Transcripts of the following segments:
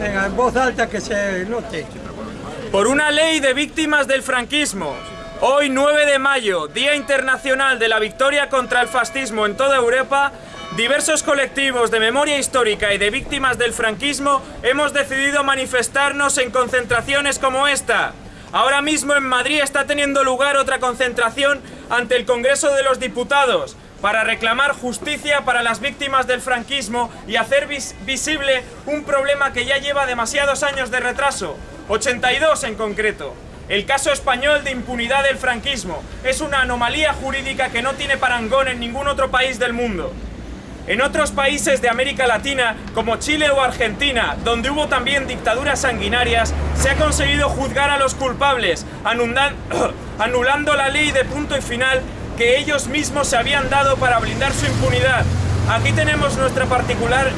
Venga, en voz alta que se note. Por una ley de víctimas del franquismo. Hoy 9 de mayo, Día Internacional de la Victoria contra el Fascismo en toda Europa, diversos colectivos de memoria histórica y de víctimas del franquismo hemos decidido manifestarnos en concentraciones como esta. Ahora mismo en Madrid está teniendo lugar otra concentración ante el Congreso de los Diputados para reclamar justicia para las víctimas del franquismo y hacer visible un problema que ya lleva demasiados años de retraso, 82 en concreto. El caso español de impunidad del franquismo es una anomalía jurídica que no tiene parangón en ningún otro país del mundo. En otros países de América Latina, como Chile o Argentina, donde hubo también dictaduras sanguinarias, se ha conseguido juzgar a los culpables, anulando la ley de punto y final que ellos mismos se habían dado para blindar su impunidad. Aquí tenemos nuestra particular,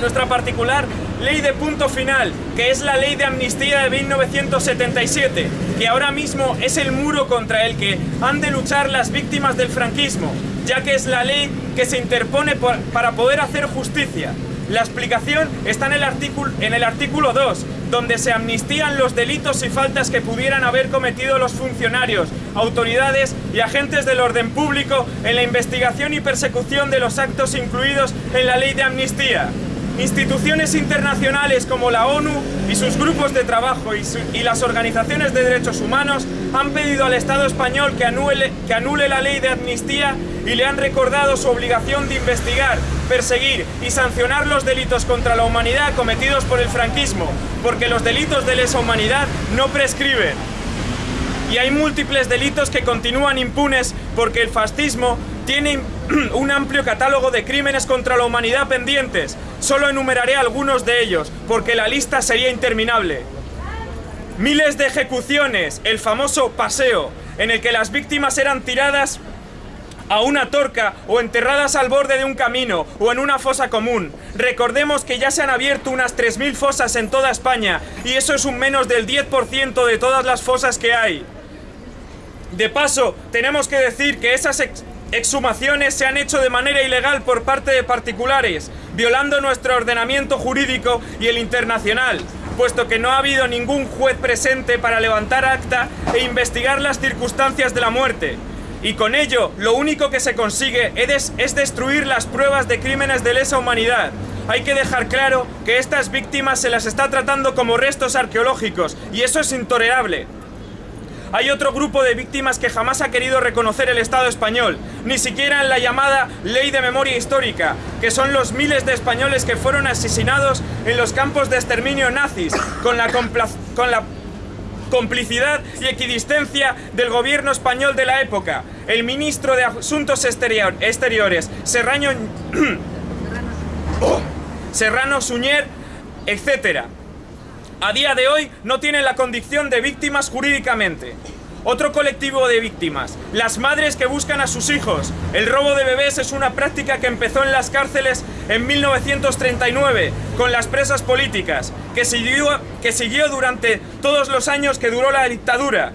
nuestra particular ley de punto final, que es la ley de amnistía de 1977, que ahora mismo es el muro contra el que han de luchar las víctimas del franquismo, ya que es la ley que se interpone para poder hacer justicia. La explicación está en el, artículo, en el artículo 2, donde se amnistían los delitos y faltas que pudieran haber cometido los funcionarios, autoridades y agentes del orden público en la investigación y persecución de los actos incluidos en la ley de amnistía. Instituciones internacionales como la ONU y sus grupos de trabajo y, las organizaciones de derechos humanos han pedido al Estado español que anule, que anule la ley de amnistía y le han recordado su obligación de investigar, perseguir y sancionar los delitos contra la humanidad cometidos por el franquismo, porque los delitos de lesa humanidad no prescriben. Y hay múltiples delitos que continúan impunes porque el fascismo tiene un amplio catálogo de crímenes contra la humanidad pendientes. Solo enumeraré algunos de ellos, porque la lista sería interminable. Miles de ejecuciones, el famoso paseo, en el que las víctimas eran tiradas a una torca o enterradas al borde de un camino o en una fosa común. Recordemos que ya se han abierto unas 3.000 fosas en toda España y eso es un menos del 10% de todas las fosas que hay. De paso, tenemos que decir que esas exhumaciones se han hecho de manera ilegal por parte de particulares, violando nuestro ordenamiento jurídico y el internacional, puesto que no ha habido ningún juez presente para levantar acta e investigar las circunstancias de la muerte. Y con ello, lo único que se consigue es, es destruir las pruebas de crímenes de lesa humanidad. Hay que dejar claro que estas víctimas se las está tratando como restos arqueológicos, y eso es intolerable. Hay otro grupo de víctimas que jamás ha querido reconocer el Estado español, ni siquiera en la llamada Ley de Memoria Histórica, que son los miles de españoles que fueron asesinados en los campos de exterminio nazis, con la, con la complicidad y equidistencia del gobierno español de la época. El ministro de Asuntos Exteriores, Serrano, Serrano Suñer, etc a día de hoy no tienen la condición de víctimas jurídicamente. Otro colectivo de víctimas, las madres que buscan a sus hijos. El robo de bebés es una práctica que empezó en las cárceles en 1939 con las presas políticas, que siguió durante todos los años que duró la dictadura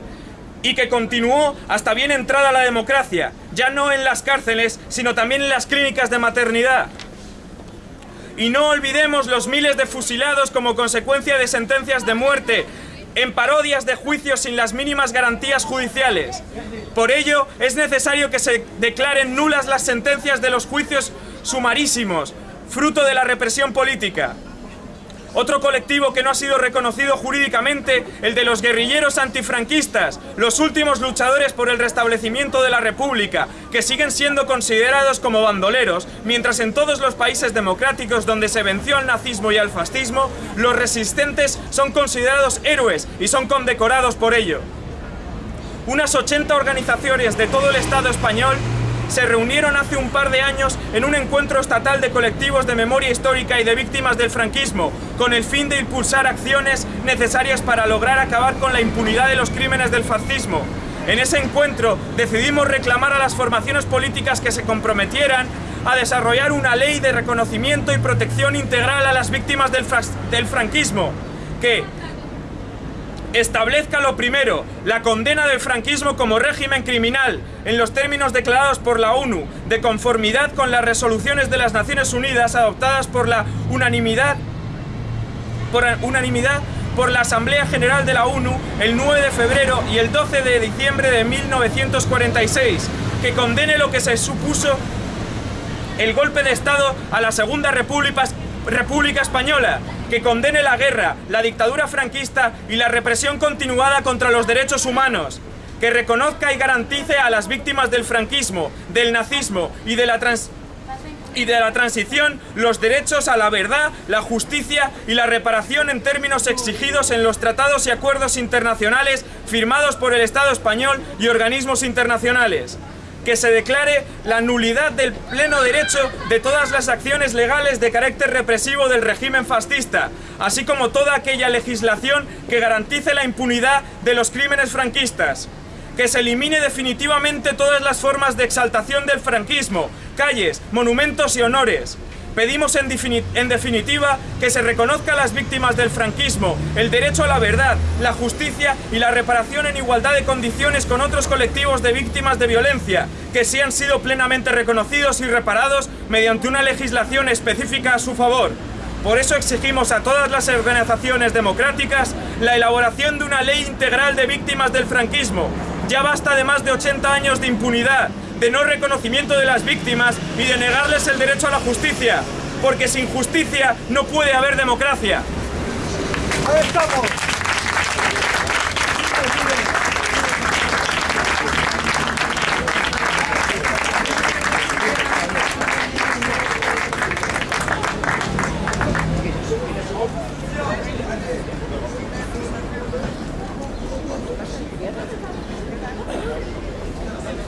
y que continuó hasta bien entrada la democracia, ya no en las cárceles, sino también en las clínicas de maternidad. Y no olvidemos los miles de fusilados como consecuencia de sentencias de muerte, en parodias de juicios sin las mínimas garantías judiciales. Por ello, es necesario que se declaren nulas las sentencias de los juicios sumarísimos, fruto de la represión política. Otro colectivo que no ha sido reconocido jurídicamente, el de los guerrilleros antifranquistas, los últimos luchadores por el restablecimiento de la República, que siguen siendo considerados como bandoleros, mientras en todos los países democráticos donde se venció al nazismo y al fascismo, los resistentes son considerados héroes y son condecorados por ello. Unas 80 organizaciones de todo el Estado español se reunieron hace un par de años en un encuentro estatal de colectivos de memoria histórica y de víctimas del franquismo, con el fin de impulsar acciones necesarias para lograr acabar con la impunidad de los crímenes del fascismo. En ese encuentro decidimos reclamar a las formaciones políticas que se comprometieran a desarrollar una ley de reconocimiento y protección integral a las víctimas del, del franquismo, que, establezca lo primero, la condena del franquismo como régimen criminal, en los términos declarados por la ONU, de conformidad con las resoluciones de las Naciones Unidas adoptadas por la unanimidad por unanimidad por la Asamblea General de la ONU el 9 de febrero y el 12 de diciembre de 1946, que condene lo que se supuso el golpe de Estado a la Segunda República, República Española, que condene la guerra, la dictadura franquista y la represión continuada contra los derechos humanos, que reconozca y garantice a las víctimas del franquismo, del nazismo y de la trans y de la transición los derechos a la verdad, la justicia y la reparación en términos exigidos en los tratados y acuerdos internacionales firmados por el Estado español y organismos internacionales. Que se declare la nulidad del pleno derecho de todas las acciones legales de carácter represivo del régimen fascista, así como toda aquella legislación que garantice la impunidad de los crímenes franquistas que se elimine definitivamente todas las formas de exaltación del franquismo, calles, monumentos y honores. Pedimos en, definitiva que se reconozca a las víctimas del franquismo el derecho a la verdad, la justicia y la reparación en igualdad de condiciones con otros colectivos de víctimas de violencia, que sí han sido plenamente reconocidos y reparados mediante una legislación específica a su favor. Por eso exigimos a todas las organizaciones democráticas la elaboración de una ley integral de víctimas del franquismo. Ya basta de más de 80 años de impunidad, de no reconocimiento de las víctimas y de negarles el derecho a la justicia. Porque sin justicia no puede haber democracia. Ahí estamos.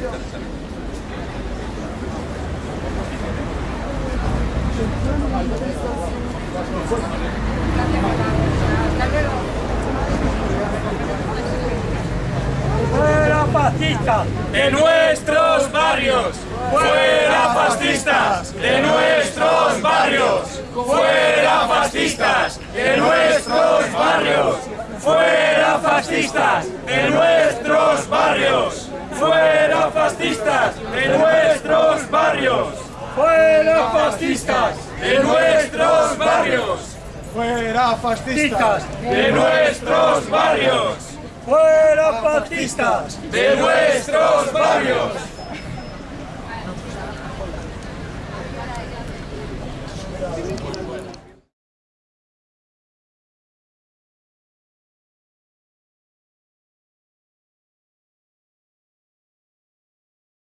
¡Fuera fascistas! ¡De nuestros barrios! ¡Fuera fascistas! ¡De nuestros barrios! ¡Fuera fascistas! ¡De nuestros barrios! ¡Fuera fascistas! ¡De nuestros barrios! ¡Fuera fascistas! ¡De nuestros barrios! ¡Fuera fascistas! ¡De nuestros barrios! ¡Fuera fascistas! ¡De nuestros barrios! ¡Fuera fascistas! ¡De nuestros barrios!